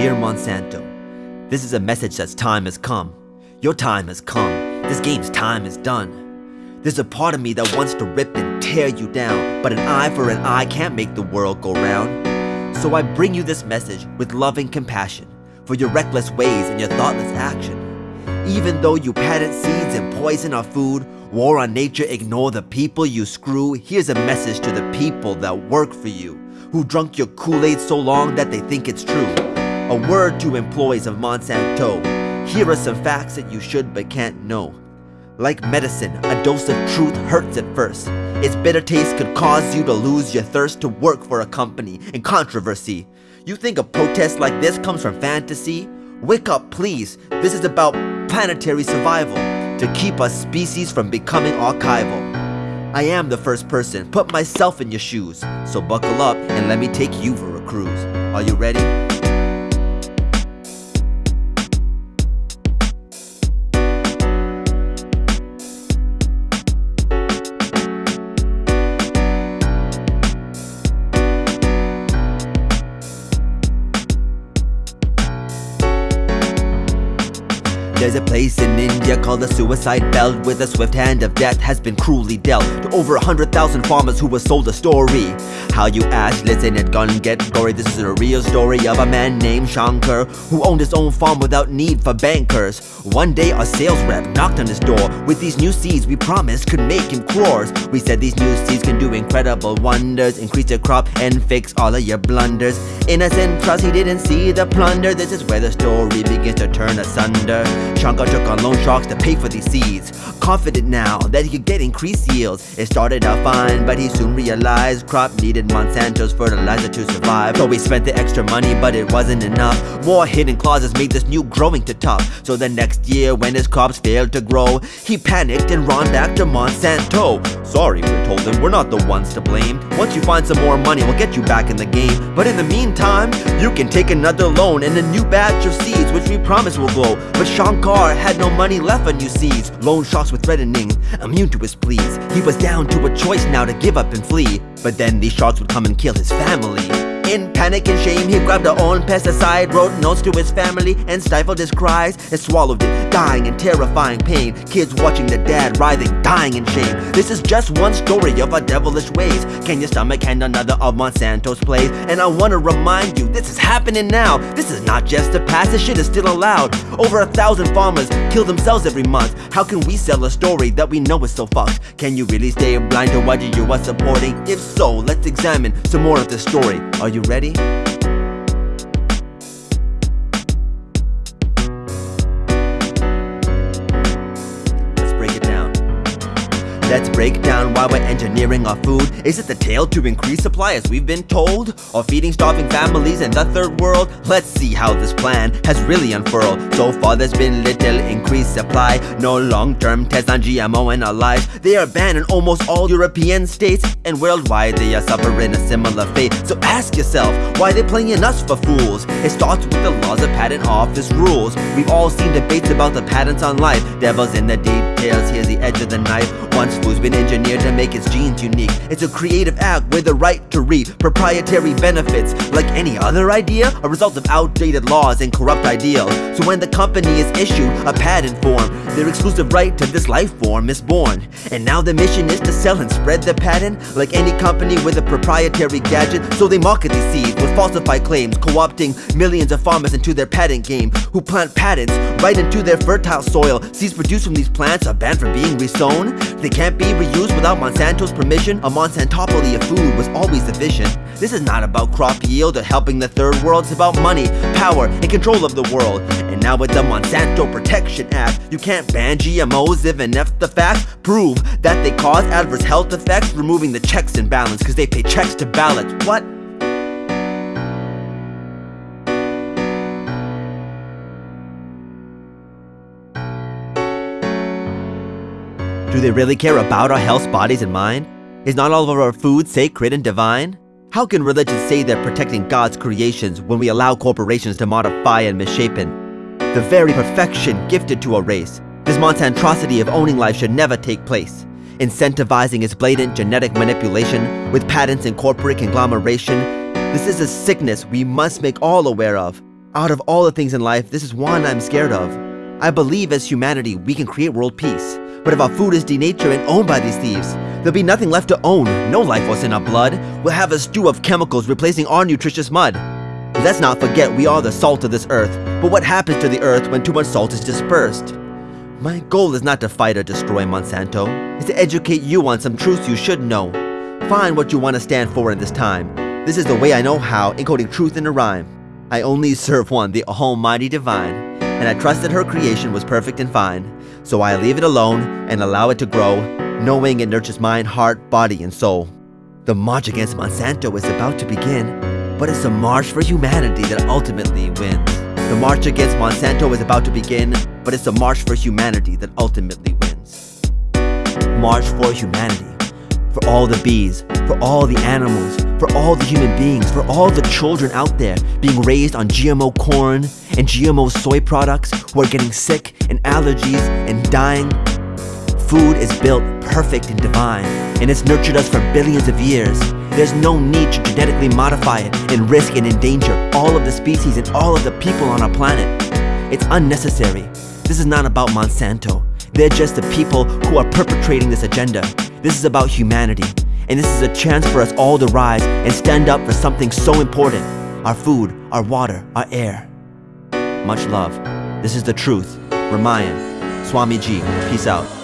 Dear Monsanto, this is a message that's time has come. Your time has come. This game's time is done. There's a part of me that wants to rip and tear you down, but an eye for an eye can't make the world go round. So I bring you this message with loving compassion for your reckless ways and your thoughtless action. Even though you patent seeds and poison our food, war on nature, ignore the people you screw, here's a message to the people that work for you, who drunk your Kool-Aid so long that they think it's true. A word to employees of Monsanto. Here are some facts that you should but can't know. Like medicine, a dose of truth hurts at first. Its bitter taste could cause you to lose your thirst to work for a company in controversy. You think a protest like this comes from fantasy? Wake up, please. This is about planetary survival to keep us species from becoming archival. I am the first person, put myself in your shoes. So buckle up and let me take you for a cruise. Are you ready? There's a place in India called the suicide belt Where the swift hand of death has been cruelly dealt To over a hundred thousand farmers who were sold a story. How you ask, listen it gun get gory. This is a real story of a man named Shankar Who owned his own farm without need for bankers. One day our sales rep knocked on his door With these new seeds we promised could make him crores We said these new seeds can do incredible wonders Increase your crop and fix all of your blunders. Innocent trust he didn't see the plunder. This is where the story begins to turn asunder Shankar took on loan sharks to pay for these seeds. Confident now that he could get increased yields. It started out fine but he soon realized Crop needed Monsanto's fertilizer to survive. So he spent the extra money but it wasn't enough. More hidden clauses made this new growing too tough. So the next year when his crops failed to grow He panicked and ran back to Monsanto. Sorry, we told him, we're not the ones to blame. Once you find some more money we'll get you back in the game. But in the meantime, you can take another loan And a new batch of seeds which we promise will grow. But Shankar had no money left on seeds Loan sharks were threatening, immune to his pleas. He was down to a choice now to give up and flee. But then these sharks would come and kill his family in panic and shame, he grabbed a own pesticide, wrote notes to his family, and stifled his cries, and swallowed it, dying in terrifying pain. Kids watching their dad writhing, dying in shame. This is just one story of our devilish ways. Can your stomach handle another of Monsanto's plays? And I wanna remind you, this is happening now. This is not just the past, this shit is still allowed. Over a thousand farmers kill themselves every month. How can we sell a story that we know is so fucked? Can you really stay blind to what you are supporting? If so, let's examine some more of the story. Are you ready? Let's break it down. Let's break down why we're engineering our food. Is it the tale to increase supply as we've been told? Or feeding starving families in the third world? Let's see how this plan has really unfurled. So far there's been little increased supply. No long-term tests on GMO in our lives. They are banned in almost all European states. And worldwide they are suffering a similar fate. So ask yourself, why they playing us for fools? It starts with the laws of patent office rules. We've all seen debates about the patents on life. Devil's in the details, here's the edge of the knife. Once food's been engineered to make its genes unique. It's a creative act with the right to reap proprietary benefits. Like any other idea, a result of outdated laws and corrupt ideals. So when the company is issued a patent form, their exclusive right to this life form is born. And now the mission is to sell and spread the patent like any company with a proprietary gadget. So they market these seeds with falsified claims, co-opting millions of farmers into their patent game, who plant patents right into their fertile soil. Seeds produced from these plants are banned from being resown. They can't be reused without Monsanto's permission. A Monsantopoly of food was always the vision. This is not about crop yield or helping the third world. It's about money, power, and control of the world. And now with the Monsanto Protection Act, you can't ban GMOs even if the facts prove that they cause adverse health effects, removing the checks and balance because they pay checks to ballots. What? Do they really care about our health, bodies, and mind? Is not all of our food sacred and divine? How can religions say they're protecting God's creations when we allow corporations to modify and misshapen the very perfection gifted to a race? This monsantrosity of owning life should never take place. Incentivizing its blatant genetic manipulation with patents and corporate conglomeration, this is a sickness we must make all aware of. Out of all the things in life, this is one I'm scared of. I believe as humanity we can create world peace. But if our food is denatured and owned by these thieves, there'll be nothing left to own. No life force in our blood. We'll have a stew of chemicals replacing our nutritious mud. Let's not forget we are the salt of this earth. But what happens to the earth when too much salt is dispersed? My goal is not to fight or destroy Monsanto. It's to educate you on some truths you should know. Find what you want to stand for in this time. This is the way I know how, encoding truth in a rhyme. I only serve one, the Almighty Divine, and I trusted her creation was perfect and fine. So I leave it alone and allow it to grow, knowing it nurtures mind, heart, body, and soul. The march against Monsanto is about to begin, but it's a march for humanity that ultimately wins. The march against Monsanto is about to begin, but it's a march for humanity that ultimately wins. March for humanity. For all the bees, for all the animals, for all the human beings, for all the children out there being raised on GMO corn and GMO soy products who are getting sick and allergies and dying. Food is built perfect and divine, and it's nurtured us for billions of years. There's no need to genetically modify it and risk and endanger all of the species and all of the people on our planet. It's unnecessary. This is not about Monsanto. They're just the people who are perpetrating this agenda. This is about humanity, and this is a chance for us all to rise and stand up for something so important our food, our water, our air. Much love. This is the truth. Ramayan. Swami Ji. Peace out.